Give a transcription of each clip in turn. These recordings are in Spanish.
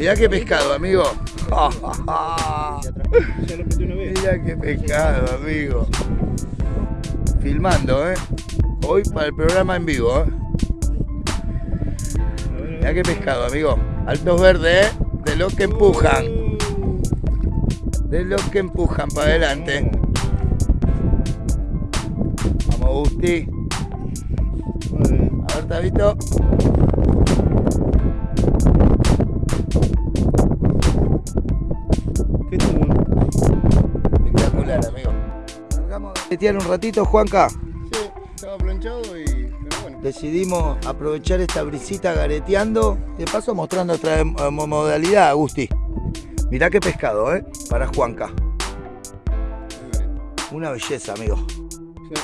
Mirá qué pescado, amigo. Mirá qué pescado, amigo. Filmando, ¿eh? Hoy para el programa en vivo, ¿eh? Mirá qué pescado, amigo. Altos verdes, ¿eh? De los que empujan. De los que empujan para adelante. Vamos, Gusti. A ver, Tabito. Espectacular, amigo. Metían un ratito, Juanca. Sí, estaba planchado y. Pero bueno. Decidimos aprovechar esta brisita gareteando. De paso mostrando otra modalidad, Agustín. Mirá qué pescado, ¿eh? Para Juanca. Una belleza, amigo. Sí.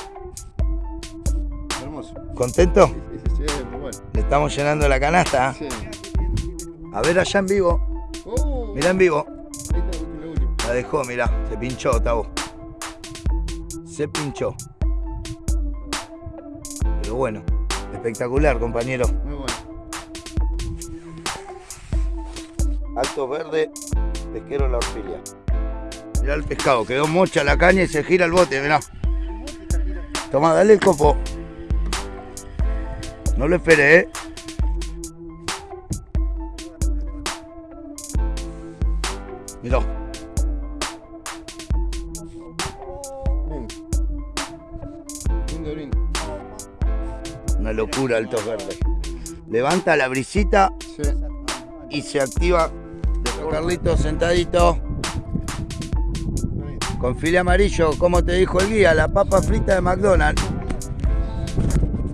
Hermoso. ¿Contento? Sí, sí, sí, bueno. Le estamos llenando la canasta. ¿eh? Sí. A ver allá en vivo. Oh, Mirá en vivo. La dejó, mirá. Se pinchó, Tabo. Se pinchó. Pero bueno, espectacular, compañero. Muy bueno. Altos verde, pesquero la orfilia. Mirá el pescado, quedó mocha la caña y se gira el bote, mirá. Toma, dale el copo. No lo esperé, ¿eh? Mirá, locura altos verdes. Levanta la brisita Sí. y se activa. Dejo Carlito sentadito. Con file amarillo, como te dijo el guía, la papa frita de McDonald's.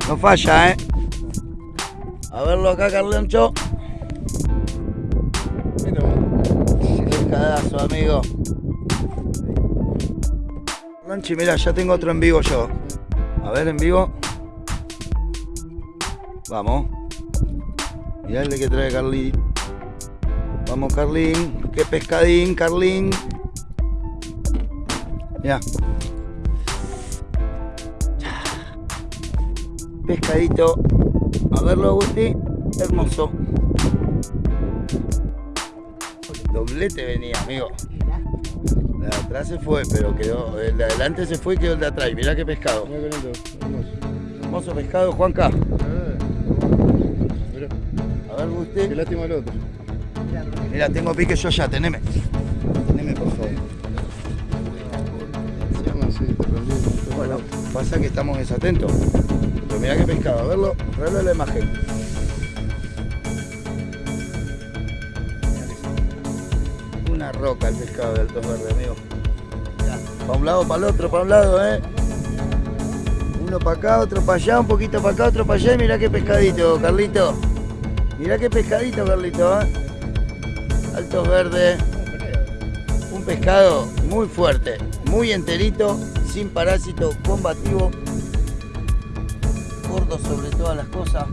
No falla, ¿eh? A verlo acá, Carloncho. Pescadazo, amigo. Lanchi, mira, ya tengo otro en vivo yo. A ver, en vivo. Vamos. Mirá el que trae Carlín. Vamos, Carlín. Qué pescadín, Carlín. Mirá. Pescadito. A verlo, Agustín. Hermoso. Doblete venía, amigo. El de atrás se fue, pero quedó. El de adelante se fue y quedó el de atrás. Mirá qué pescado. Hermoso pescado, Juanca. A ver, Qué usted. lástima el otro. Mira, tengo pique yo ya, teneme. Teneme, por favor. Bueno, pasa que estamos desatentos. Pero mirá qué pescado. A verlo, traerlo a la imagen. Una roca el pescado de Altos Verde, amigo. Para un lado, para el otro, para un lado, ¿eh? Uno para acá, otro para allá, un poquito para acá, otro para allá. Y mirá qué pescadito, Carlito. Mirá qué pescadito, Carlito, ¿eh? Altos Verdes. Un pescado muy fuerte, muy enterito, sin parásito, combativo. Gordo sobre todas las cosas.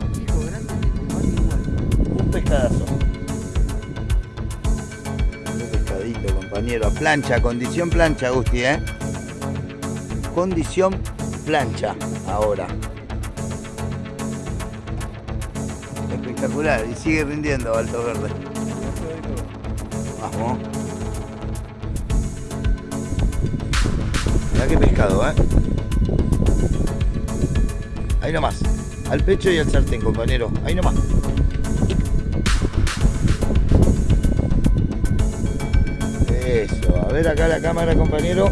Un pescadazo. Un pescadito, compañero. A plancha, condición plancha, Gusti, ¿eh? Condición plancha, ahora. Espectacular, y sigue rindiendo Alto Verde. Vamos. Mirá qué pescado, ¿eh? Ahí nomás. Al pecho y al sartén, compañero. Ahí nomás. Eso. A ver acá la cámara, compañero.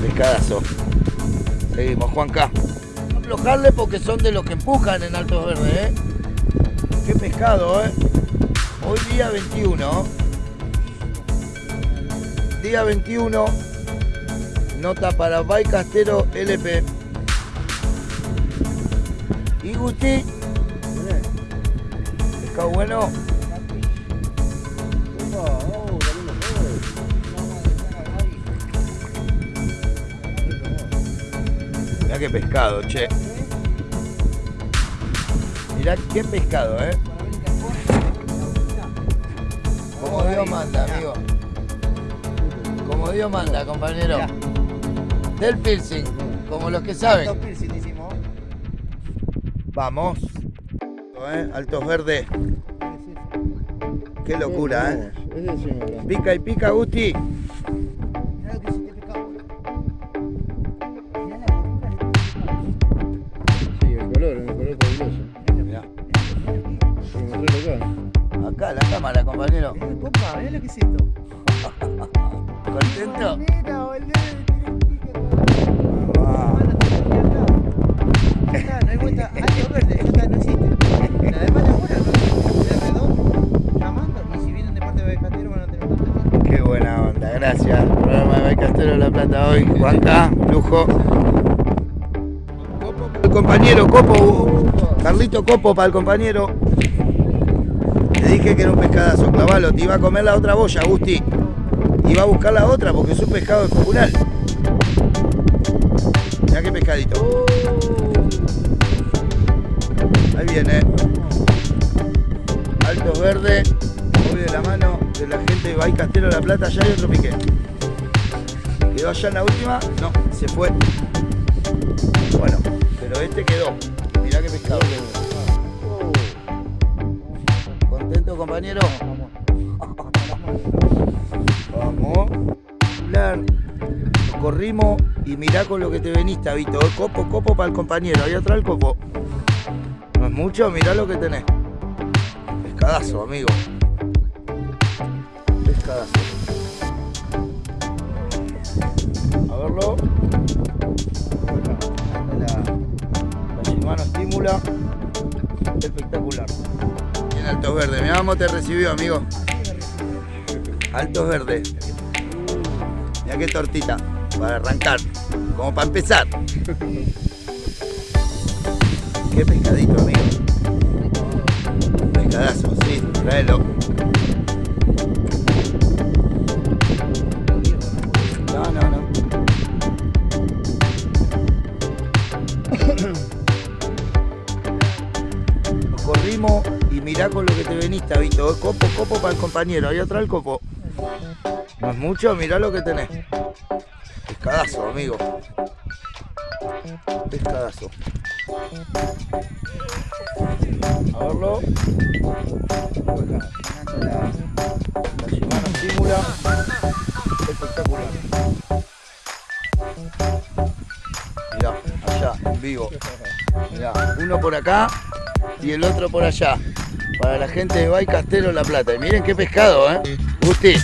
Pescadazo. Seguimos, Juanca. Aflojarle porque son de los que empujan en Altos Verdes, ¿eh? Qué pescado, ¿eh? Hoy día 21. Día 21. Nota para Bay Castero LP. Y Gusti. Pescado bueno. Qué pescado, che. Mirá qué pescado, eh. Como Dios manda, amigo. Como Dios manda, compañero. Del piercing, como los que saben. Vamos. Eh, Altos verdes. Qué locura, ¿eh? Pica y pica, Gusti. Acá. La cámara, compañero. Mirá lo que es esto. ¿Contento? Ah, no hay vuelta. Verde, no existe. La de llamando. Y si vienen de parte de van a tener. Qué buena onda, gracias. Programa de La Plata hoy. Juanca, lujo. El compañero Copo, Carlito Copo para el compañero. Te dije que era un pescadazo, clavalo, te iba a comer la otra boya, Gusti. Iba a buscar la otra porque es un pescado descomunal. Mirá qué pescadito. Ahí viene. Altos Verde. Voy de la mano de la gente de Bahía Castelo de la Plata. Ya hay otro pique. ¿Quedó allá en la última? No, se fue. Bueno, pero este quedó. Mirá qué pescado. ¿Contento, compañero? Vamos. Lo corrimos y mirá con lo que te veniste, Vito. Copo, copo para el compañero. Ahí atrás el copo. No es mucho, mirá lo que tenés. Pescadazo, amigo. Pescadazo. A verlo. La, la estimula. Espectacular. Altos Verdes. Mirá cómo te recibió, amigo. Altos Verdes. Mirá qué tortita. Para arrancar. Como para empezar. Qué pescadito, amigo. Pescadazo, sí, tráelo. Copo, copo para el compañero. Ahí atrás el copo. No es mucho, mirá lo que tenés. Pescadazo, amigo. Pescadazo. A verlo. La. Espectacular. Mirá, allá, en vivo. Mirá, uno por acá y el otro por allá. Para la gente de Bay Castelo La Plata. Y miren qué pescado, ¿eh? Gusti,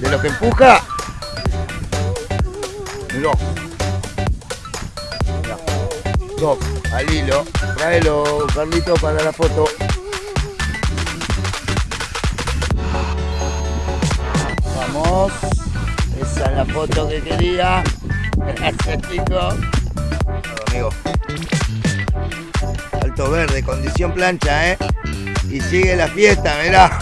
de los que empuja. Mirá. Top, al hilo. Tráelo, Carlito, para la foto. Vamos. Esa es la foto que quería. Gracias, chicos. Amigo. Alto verde, condición plancha, ¿eh? Y sigue la fiesta, mirá.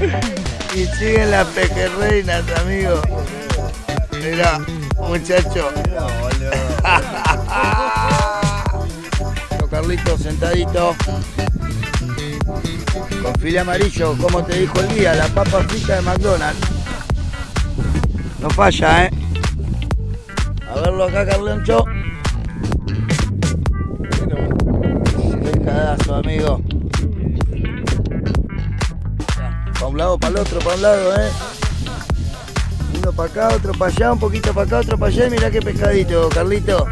y siguen las pejerreinas, amigo. Mirá, muchacho. Lo Carlito sentadito. Con file amarillo, como te dijo el día, la papa frita de McDonald's. No falla, ¿eh? A verlo acá, Carloncho. Pescadazo, amigo. Un lado, para el otro, para un lado, ¿eh? Uno para acá, otro para allá, un poquito para acá, otro para allá. Y mirá qué pescadito, Carlito.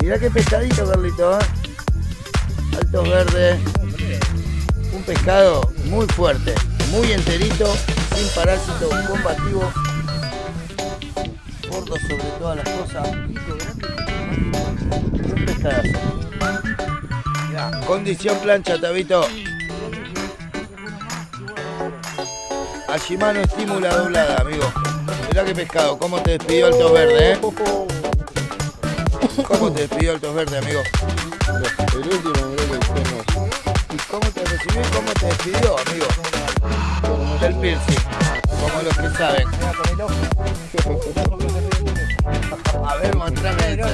Mirá qué pescadito, Carlito, ¿eh? Altos verdes. Un pescado muy fuerte, muy enterito, sin parásito, combativo. Gordo sobre todas las cosas. Un pescadazo. Condición plancha, Tabito. A Shimano estímula doblada, amigo. Mirá qué pescado, cómo te despidió Altos Verde, ¿eh? ¿Cómo te despidió Altos Verde, amigo? El último, que. ¿Y cómo te recibió y cómo te despidió, amigo? Del piercing, como los que saben. El. A ver, mostrame el el el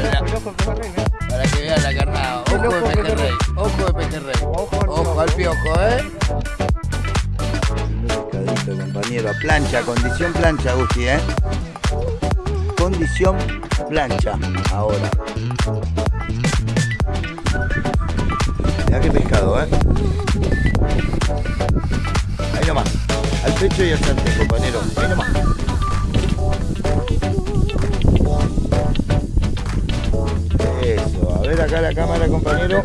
para que vean la carnada. Ojo El de pejerrey, ojo de pejerrey. Ojo al Ojo al piojo. piojo, ¿eh? Compañero. Plancha, condición plancha, Gusti, ¿eh? Condición plancha, ahora. Mirá qué pescado, ¿eh? Ahí nomás. Al pecho y al sartén, compañero. Ahí nomás. Eso, a ver acá la cámara, compañero.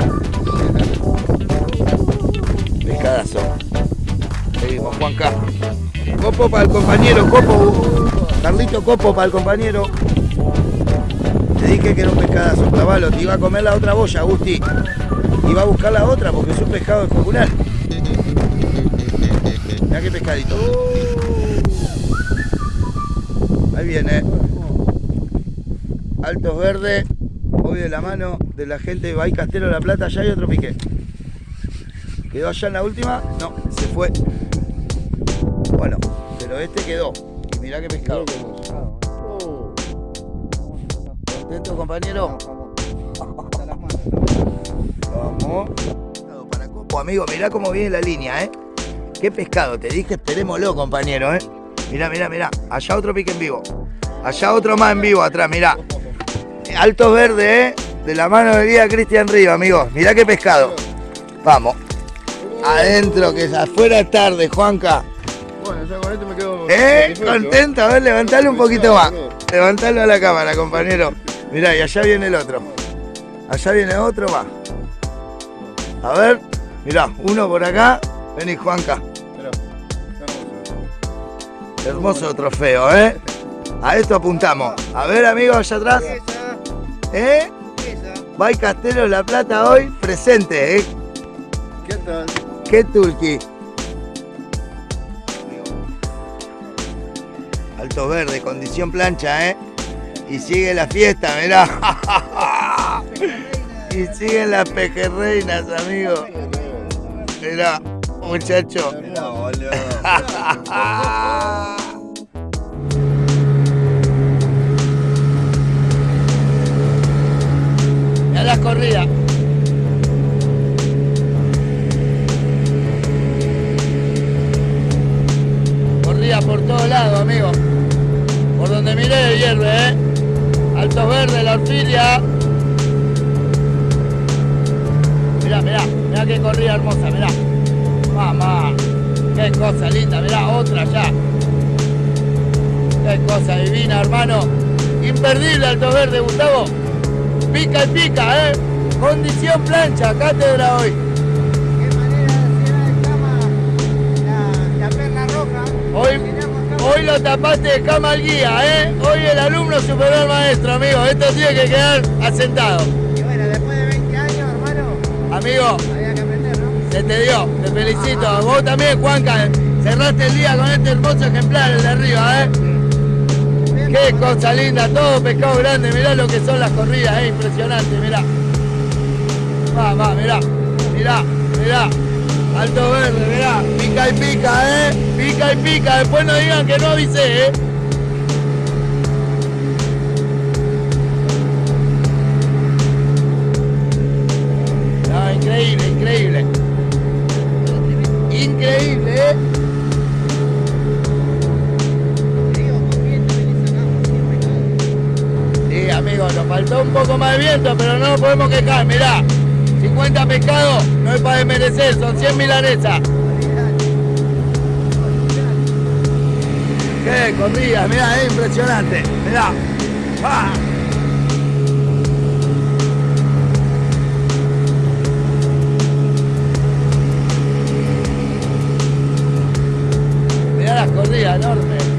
Pescadazo. Seguimos, Juanca. Copo para el compañero, copo. Carlito, copo para el compañero. Te dije que era un pescadazo, clavalo. Te iba a comer la otra boya, Agustín. Iba a buscar la otra porque es un pescado popular. Mira qué pescadito. Ahí viene. Altos verdes. Hoy de la mano de la gente de Bahía Castelo de la Plata. Ya hay otro pique. ¿Quedó allá en la última? No, se fue. Bueno, pero este quedó. Y mirá qué pescado. Oh, ¿Contento, compañero? Vamos. Para copo, amigo, mirá cómo viene la línea, ¿eh? Qué pescado, te dije, esperémoslo, compañero, ¿eh? Mirá, mirá, mirá. Allá otro pique en vivo. Allá otro más en vivo atrás, mirá. Altos verdes, ¿eh? De la mano de guía Cristian Río, amigos. Mirá qué pescado. Vamos. Adentro, que es afuera tarde, Juanca. Con esto me quedo. ¿Eh? Contento, a ver, levantalo un poquito más. Levantalo a la cámara, compañero. Mirá, y allá viene el otro. Allá viene otro más. A ver, mirá, uno por acá. Vení, Juanca. Hermoso. Trofeo, ¿eh? A esto apuntamos. A ver, amigos, allá atrás. ¿Eh? Bay Castelo La Plata hoy presente, ¿eh? ¿Qué tal? ¿Qué tulki? Alto verde, condición plancha, ¿eh? Y sigue la fiesta, mirá. y siguen las pejerreinas, amigo. Mirá, muchacho. Mirá las corridas. Corrida por todos lados, amigo. Donde miré hierve, ¿eh? Altos verdes, la orfilia. Mirá, mirá, mirá qué corrida hermosa, mirá. Mamá, qué cosa linda, mirá, otra ya. Qué cosa divina, hermano. Imperdible Alto Verde, Gustavo. Pica y pica, ¿eh? Condición plancha, cátedra hoy. Qué manera de hacer de cama la, la perla roja. Hoy, hoy lo tapaste de cama al guía, ¿eh? Hoy el alumno superó al maestro, amigo. Esto tiene que quedar asentado. Y bueno, después de 20 años, hermano, Amigo, había que aprender, ¿no? se te dio, te felicito. Vos también, Juanca, cerraste el día con este hermoso ejemplar, el de arriba, ¿eh? Qué cosa linda, todo pescado grande. Mirá lo que son las corridas, ¿eh? Impresionante, mirá. Va, va, mirá, mirá, mirá. Alto verde, mirá. Pica y pica, ¿eh? Pica y pica. Después no digan que no avisé, ¿eh? Increíble, increíble. Increíble, ¿eh? Sí, amigo, nos faltó un poco más de viento, pero no nos podemos quejar. Mirá, 50 pescados, no es para desmerecer, son 100 milanesas. Qué corrida, mirá, es impresionante. Mirá. ¡Ah! Mirá las corridas enormes.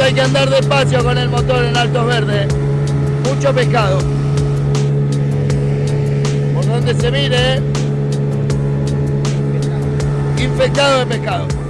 Hay que andar despacio con el motor en altos verdes. Mucho pescado. Por donde se mire, ¿eh? infectado de pescado.